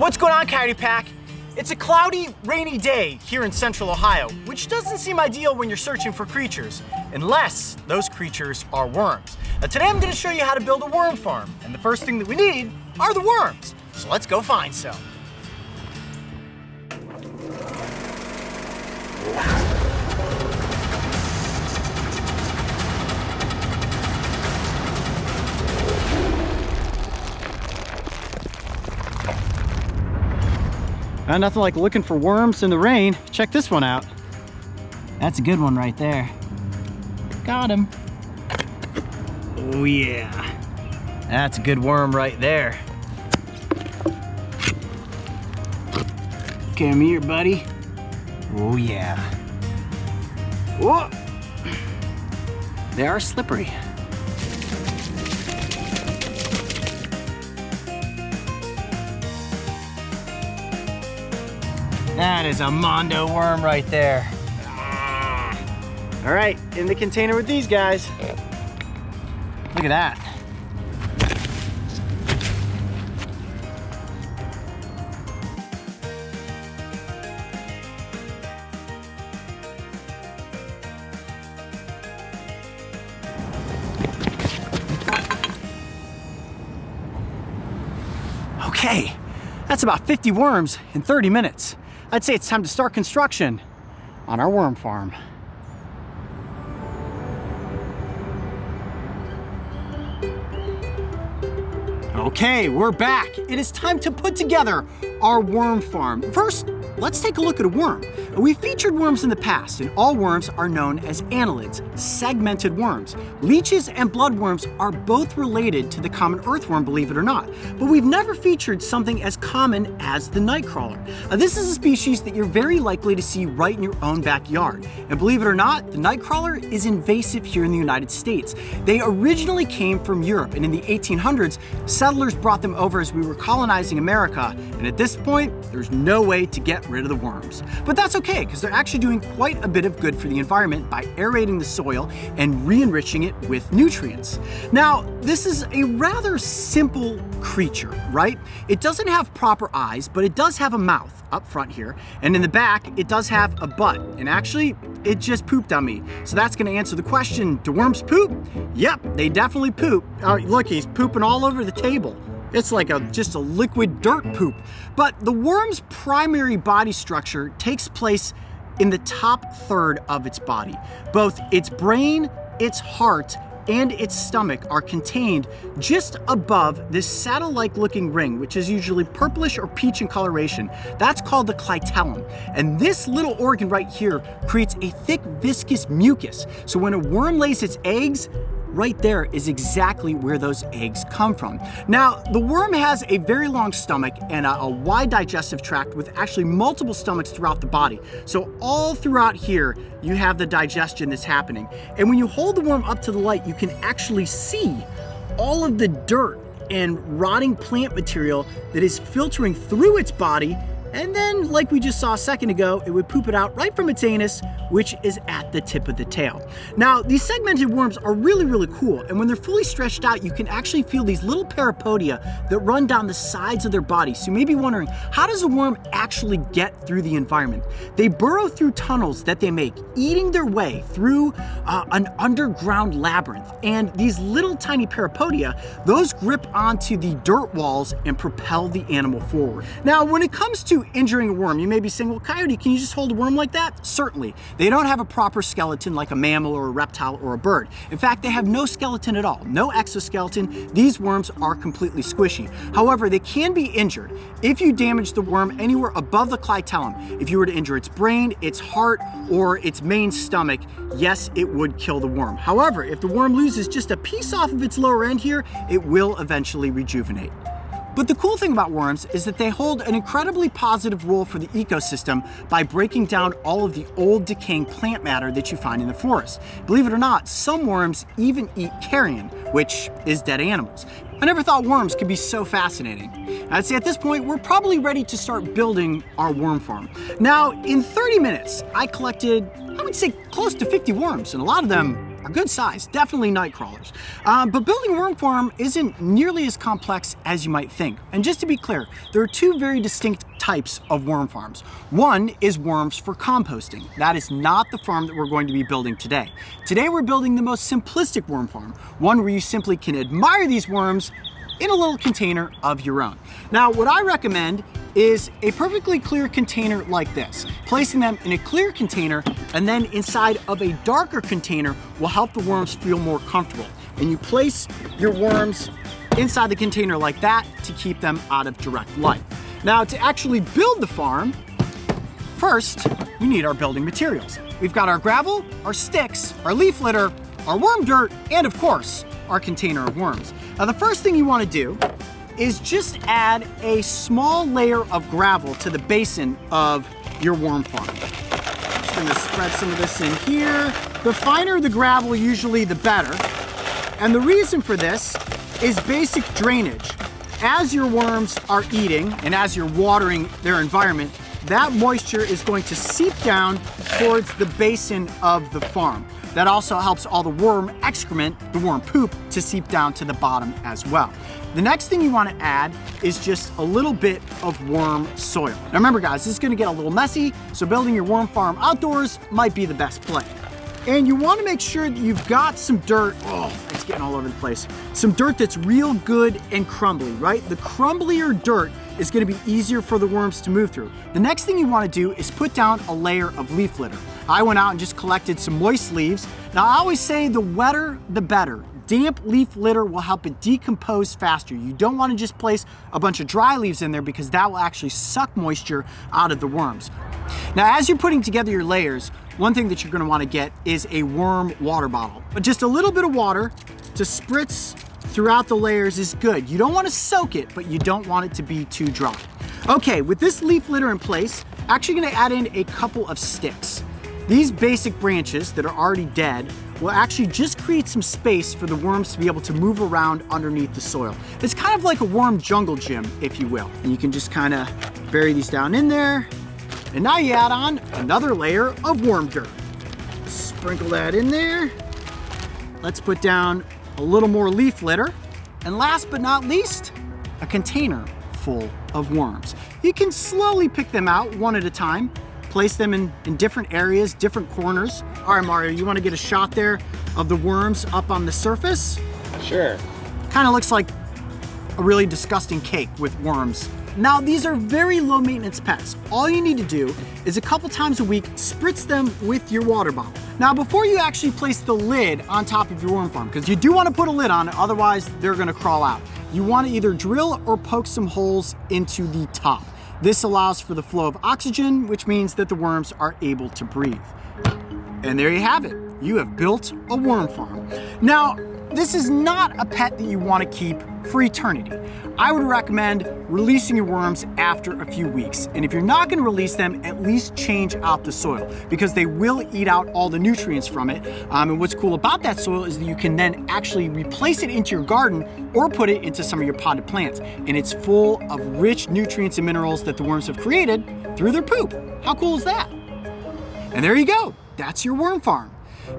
What's going on, Coyote Pack? It's a cloudy, rainy day here in central Ohio, which doesn't seem ideal when you're searching for creatures, unless those creatures are worms. Now today I'm gonna show you how to build a worm farm, and the first thing that we need are the worms. So let's go find some. Uh, nothing like looking for worms in the rain. Check this one out. That's a good one right there. Got him. Oh yeah. That's a good worm right there. Come here, buddy. Oh yeah. Whoa! They are slippery. That is a Mondo worm right there. All right, in the container with these guys. Look at that. Okay, that's about 50 worms in 30 minutes. I'd say it's time to start construction on our worm farm. Okay, we're back. It is time to put together our worm farm. First, let's take a look at a worm. We've featured worms in the past, and all worms are known as annelids, segmented worms. Leeches and bloodworms are both related to the common earthworm, believe it or not, but we've never featured something as common as the nightcrawler. Now, this is a species that you're very likely to see right in your own backyard. And believe it or not, the nightcrawler is invasive here in the United States. They originally came from Europe, and in the 1800s, settlers brought them over as we were colonizing America, and at this point, there's no way to get rid of the worms. But that's okay, because they're actually doing quite a bit of good for the environment by aerating the soil and re-enriching it with nutrients. Now, this is a rather simple creature, right? It doesn't have proper eyes, but it does have a mouth up front here, and in the back, it does have a butt, and actually, it just pooped on me. So that's gonna answer the question, do worms poop? Yep, they definitely poop. Uh, look, he's pooping all over the table. It's like a just a liquid dirt poop. But the worm's primary body structure takes place in the top third of its body. Both its brain, its heart, and its stomach are contained just above this saddle-like looking ring, which is usually purplish or peach in coloration. That's called the clitellum. And this little organ right here creates a thick viscous mucus. So when a worm lays its eggs, right there is exactly where those eggs come from. Now, the worm has a very long stomach and a, a, wide digestive tract with actually multiple stomachs throughout the body. So all throughout here, you have the digestion that's happening. And when you hold the worm up to the light, you can actually see all of the dirt and rotting plant material that is filtering through its body and then, like we just saw a second ago, it would poop it out right from its anus, which is at the tip of the tail. Now, these segmented worms are really, really cool, and when they're fully stretched out, you can actually feel these little parapodia that run down the sides of their body. So you may be wondering, how does a worm actually get through the environment? They burrow through tunnels that they make, eating their way through uh, an underground labyrinth. And these little tiny parapodia, those grip onto the dirt walls and propel the animal forward. Now, when it comes to injuring a worm, you may be saying, well, Coyote, can you just hold a worm like that? Certainly. They don't have a proper skeleton like a mammal or a reptile or a bird. In fact, they have no skeleton at all, no exoskeleton. These worms are completely squishy. However, they can be injured if you damage the worm anywhere above the clitellum. If you were to injure its brain, its heart, or its main stomach, yes, it would kill the worm. However, if the worm loses just a piece off of its lower end here, it will eventually rejuvenate. But the cool thing about worms is that they hold an incredibly positive role for the ecosystem by breaking down all of the old decaying plant matter that you find in the forest. Believe it or not, some worms even eat carrion, which is dead animals. I never thought worms could be so fascinating. I'd say at this point, we're probably ready to start building our worm farm. Now, in 30 minutes, I collected, I would say close to 50 worms, and a lot of them are good size, definitely night crawlers. Um, but building a worm farm isn't nearly as complex as you might think. And just to be clear, there are two very distinct types of worm farms. One is worms for composting. That is not the farm that we're going to be building today. Today we're building the most simplistic worm farm, one where you simply can admire these worms in a little container of your own. Now, what I recommend is a perfectly clear container like this. Placing them in a clear container and then inside of a darker container will help the worms feel more comfortable. And you place your worms inside the container like that to keep them out of direct light. Now to actually build the farm, first we need our building materials. We've got our gravel, our sticks, our leaf litter, our worm dirt, and of course, our container of worms. Now the first thing you wanna do is just add a small layer of gravel to the basin of your worm farm. I'm just gonna spread some of this in here. The finer the gravel, usually the better. And the reason for this is basic drainage. As your worms are eating and as you're watering their environment, that moisture is going to seep down towards the basin of the farm. That also helps all the worm excrement, the worm poop, to seep down to the bottom as well. The next thing you wanna add is just a little bit of worm soil. Now remember guys, this is gonna get a little messy, so building your worm farm outdoors might be the best play. And you wanna make sure that you've got some dirt, oh, it's getting all over the place. Some dirt that's real good and crumbly, right? The crumblier dirt is gonna be easier for the worms to move through. The next thing you wanna do is put down a layer of leaf litter. I went out and just collected some moist leaves. Now I always say the wetter, the better. Damp leaf litter will help it decompose faster. You don't wanna just place a bunch of dry leaves in there because that will actually suck moisture out of the worms. Now, as you're putting together your layers, one thing that you're gonna wanna get is a worm water bottle. But just a little bit of water to spritz throughout the layers is good. You don't wanna soak it, but you don't want it to be too dry. Okay, with this leaf litter in place, actually gonna add in a couple of sticks. These basic branches that are already dead will actually just create some space for the worms to be able to move around underneath the soil. It's kind of like a worm jungle gym, if you will. And you can just kind of bury these down in there, and now you add on another layer of worm dirt. Sprinkle that in there. Let's put down a little more leaf litter. And last but not least, a container full of worms. You can slowly pick them out one at a time, place them in, in different areas, different corners. All right, Mario, you wanna get a shot there of the worms up on the surface? Sure. Kind of looks like a really disgusting cake with worms now, these are very low maintenance pets. All you need to do is a couple times a week, spritz them with your water bottle. Now, before you actually place the lid on top of your worm farm, because you do want to put a lid on it, otherwise they're going to crawl out. You want to either drill or poke some holes into the top. This allows for the flow of oxygen, which means that the worms are able to breathe. And there you have it. You have built a worm farm. Now, this is not a pet that you want to keep for eternity. I would recommend releasing your worms after a few weeks. And if you're not going to release them, at least change out the soil because they will eat out all the nutrients from it. Um, and what's cool about that soil is that you can then actually replace it into your garden or put it into some of your potted plants. And it's full of rich nutrients and minerals that the worms have created through their poop. How cool is that? And there you go. That's your worm farm.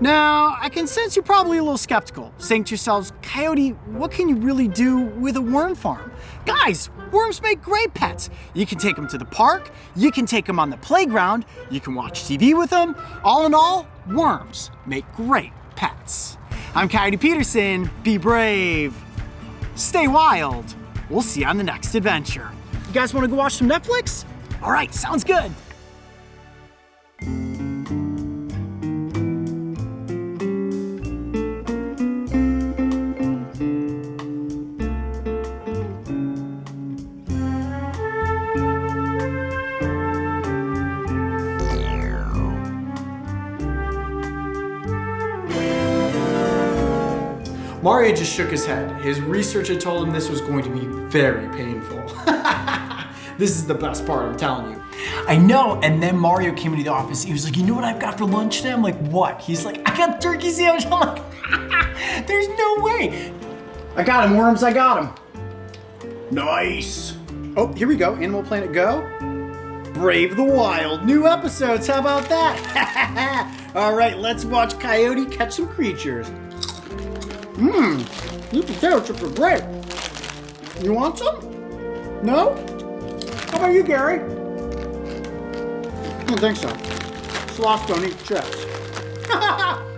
Now, I can sense you're probably a little skeptical, saying to yourselves, Coyote, what can you really do with a worm farm? Guys, worms make great pets. You can take them to the park, you can take them on the playground, you can watch TV with them. All in all, worms make great pets. I'm Coyote Peterson, be brave, stay wild. We'll see you on the next adventure. You guys wanna go watch some Netflix? All right, sounds good. Mario just shook his head. His research had told him this was going to be very painful. this is the best part, I'm telling you. I know, and then Mario came into the office. He was like, you know what I've got for lunch today? I'm like, what? He's like, I got turkey sandwich. I'm like, there's no way. I got him, Worms, I got him. Nice. Oh, here we go, Animal Planet Go. Brave the Wild, new episodes, how about that? All right, let's watch Coyote catch some creatures. Mmm, these potato chips are great. You want some? No? How about you, Gary? I don't think so. Sloths don't eat chips.